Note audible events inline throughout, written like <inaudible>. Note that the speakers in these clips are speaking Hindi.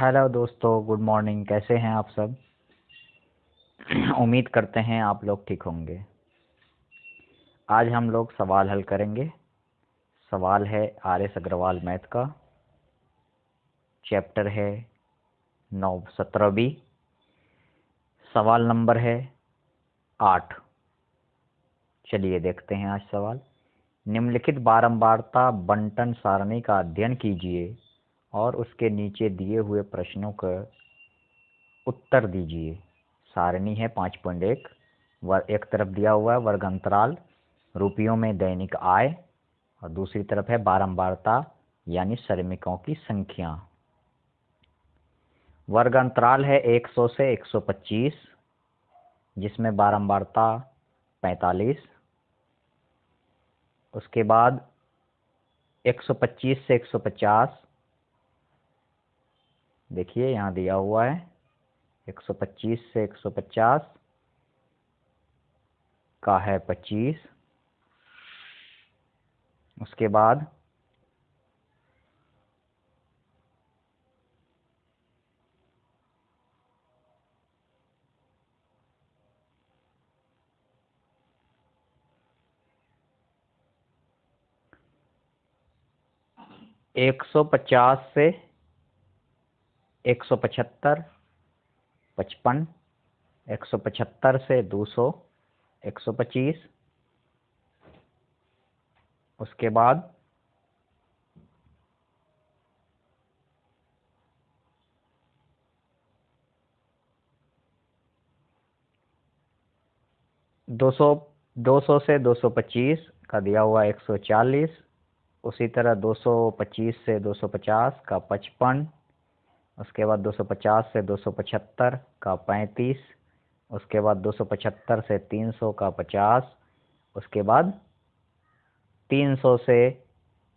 हेलो दोस्तों, गुड मॉर्निंग। कैसे हैं आप सब? <clears throat> उम्मीद करते हैं आप लोग ठीक होंगे। आज हम लोग सवाल हल करेंगे। सवाल है आर एस अग्रवाल मैथ का। चैप्टर है नौ सत्रह बी। सवाल नंबर है आठ। चलिए देखते हैं आज सवाल। निम्नलिखित बारंबारता बंटन सारणी का अध्ययन कीजिए। और उसके नीचे दिए हुए प्रश्नों का उत्तर दीजिए। सारणी है पाँच पॉइंट एक। वर्ग एक तरफ़ दिया हुआ है वर्ग अंतराल रुपयों में दैनिक आय, और दूसरी तरफ़ है बारंबारता, यानी श्रमिकों की संख्या। वर्ग अंतराल है 100 से 125 जिसमें बारंबारता 45 उसके बाद 125 से 150 देखिए, यहाँ दिया हुआ है 125 से 150 का है 25 उसके बाद एक सौ पचास से एक सौ पचहत्तर, पचपन, एक सौ पचहत्तर से दो सौ, एक सौ पच्चीस। उसके बाद दो सौ दो सौ से दो सौ पच्चीस का दिया हुआ एक सौ चालीस, उसी तरह दो सौ पच्चीस से दो सौ पचास का पचपन उसके बाद 250 से 275 का 35 उसके बाद 275 से 300 का 50 उसके बाद 300 से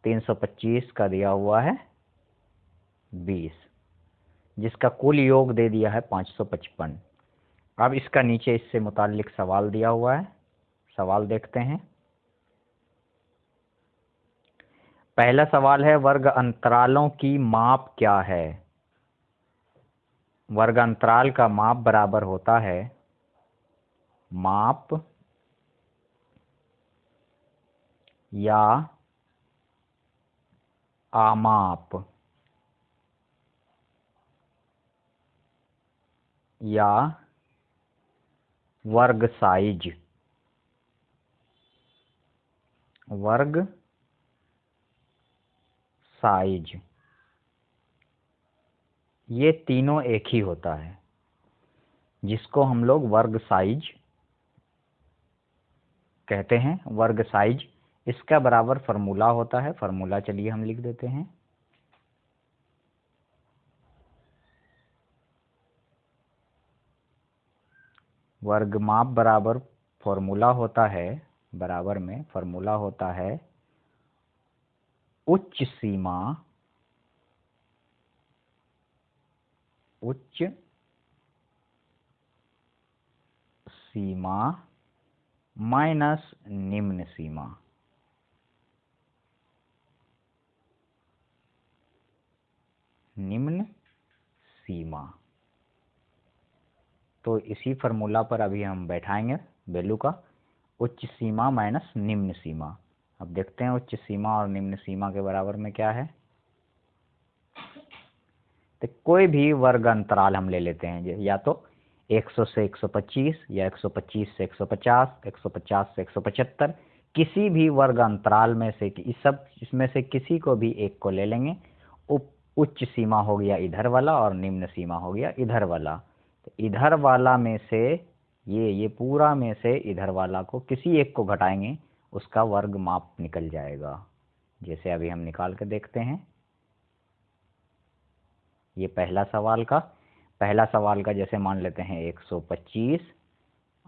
325 का दिया हुआ है 20 जिसका कुल योग दे दिया है 555 अब इसका नीचे इससे मुतालिक सवाल दिया हुआ है। सवाल देखते हैं। पहला सवाल है, वर्ग अंतरालों की माप क्या है? वर्गांतराल का माप बराबर होता है माप या आमाप या वर्ग साइज़। वर्ग साइज़। ये तीनों एक ही होता है, जिसको हम लोग वर्ग साइज़ कहते हैं। वर्ग साइज़, इसका बराबर फार्मूला होता है। फार्मूला चलिए हम लिख देते हैं। वर्ग माप बराबर फॉर्मूला होता है, बराबर में फॉर्मूला होता है उच्च सीमा उच्च सीमा माइनस निम्न सीमा। निम्न सीमा। तो इसी फार्मूला पर अभी हम बैठाएँगे वैल्यू का। उच्च सीमा माइनस निम्न सीमा। अब देखते हैं उच्च सीमा और निम्न सीमा के बराबर में क्या है। तो कोई भी वर्ग अंतराल हम ले लेते हैं या तो 100 से 125 या 125 से 150 150 से 175 किसी भी वर्ग अंतराल में से इस सब, इसमें से किसी को भी एक को ले लेंगे। उच्च सीमा हो गया इधर वाला और निम्न सीमा हो गया इधर वाला। तो इधर वाला में से, ये ये पूरा में से इधर वाला को किसी एक को घटाएँगे, उसका वर्ग माप निकल जाएगा। जैसे अभी हम निकाल कर देखते हैं। ये पहला सवाल का। पहला सवाल का जैसे मान लेते हैं 125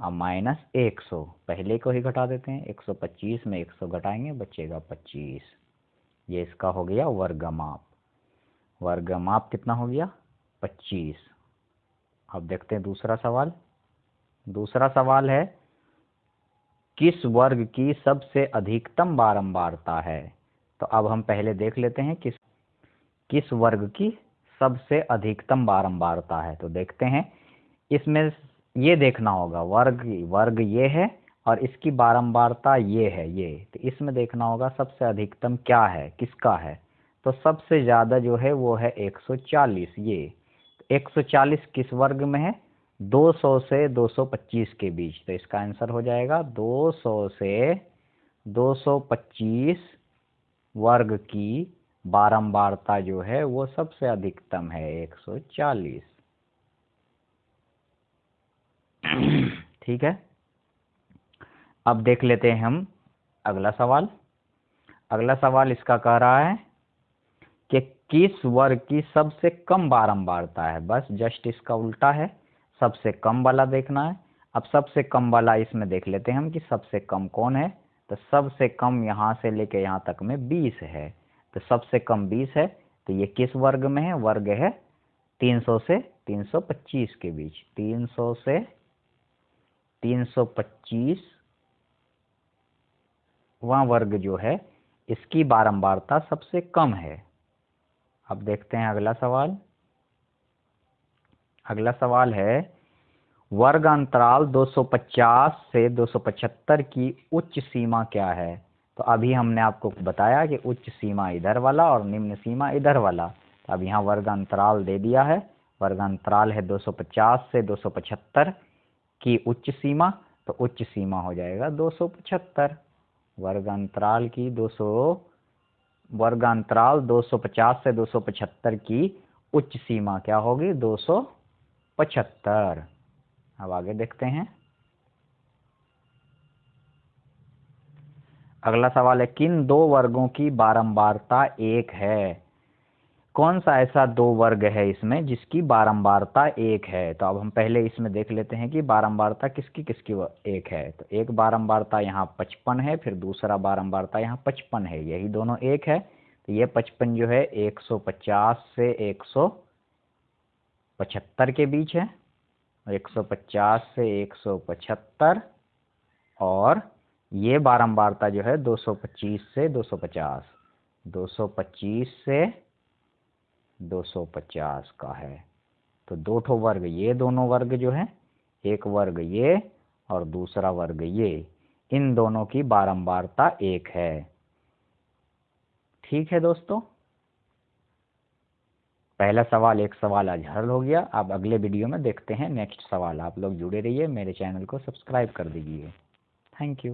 और माइनस 100 पहले को ही घटा देते हैं 125 में 100 घटाएँगे, बचेगा 25 ये इसका हो गया वर्गमाप। वर्गमाप कितना हो गया? 25 अब देखते हैं दूसरा सवाल। दूसरा सवाल है, किस वर्ग की सबसे अधिकतम बारंबारता है? तो अब हम पहले देख लेते हैं किस किस वर्ग की सबसे अधिकतम बारंबारता है। तो देखते हैं। इसमें ये देखना होगा, वर्ग वर्ग ये है और इसकी बारंबारता ये है, ये। तो इसमें देखना होगा सबसे अधिकतम क्या है, किसका है? तो सबसे ज़्यादा जो है वो है 140 ये। 140 किस वर्ग में है? 200 से 225 के बीच। तो इसका आंसर हो जाएगा 200 से 225 वर्ग की बारंबारता जो है वो सबसे अधिकतम है 140 ठीक है? अब देख लेते हैं हम अगला सवाल। अगला सवाल इसका कह रहा है कि किस वर्ग की सबसे कम बारंबारता है? बस जस्ट इसका उल्टा है। सबसे कम वाला देखना है। अब सबसे कम वाला इसमें देख लेते हैं हम कि सबसे कम कौन है। तो सबसे कम यहाँ से लेके यहाँ तक में 20 है। तो सबसे कम 20 है तो ये किस वर्ग में है? वर्ग है 300 से 325 के बीच। 300 से 325 वह वर्ग जो है, इसकी बारंबारता सबसे कम है। अब देखते हैं अगला सवाल। अगला सवाल है, वर्ग अंतराल 250 से 275 की उच्च सीमा क्या है? तो अभी हमने आपको बताया कि उच्च सीमा इधर वाला और निम्न सीमा इधर वाला। तो अब यहाँ वर्ग अंतराल दे दिया है। वर्ग अंतराल है 250 से 275 की उच्च सीमा तो उच्च सीमा हो जाएगा 275 वर्ग अंतराल की 200 वर्ग अंतराल 250 से 275 की उच्च सीमा क्या होगी? 275 अब आगे देखते हैं। अगला सवाल है, किन दो वर्गों की बारंबारता एक है? कौन सा ऐसा दो वर्ग है इसमें जिसकी बारंबारता एक है? तो अब हम पहले इसमें देख लेते हैं कि बारंबारता किसकी किसकी एक है। तो एक बारंबारता यहाँ पचपन है, फिर दूसरा बारंबारता यहाँ पचपन है। यही दोनों एक है तो ये पचपन जो है 150 से 175 के बीच है। 150 से 175 और ये बारंबारता जो है 225 से 250 225 से 250 का है। तो दो ठो वर्ग, ये दोनों वर्ग जो है, एक वर्ग ये और दूसरा वर्ग ये, इन दोनों की बारंबारता एक है। ठीक है दोस्तों? पहला सवाल, एक सवाल आज हल हो गया। आप अगले वीडियो में देखते हैं। नेक्स्ट सवाल आप लोग जुड़े रहिए। मेरे चैनल को सब्सक्राइब कर दीजिए। Thank you.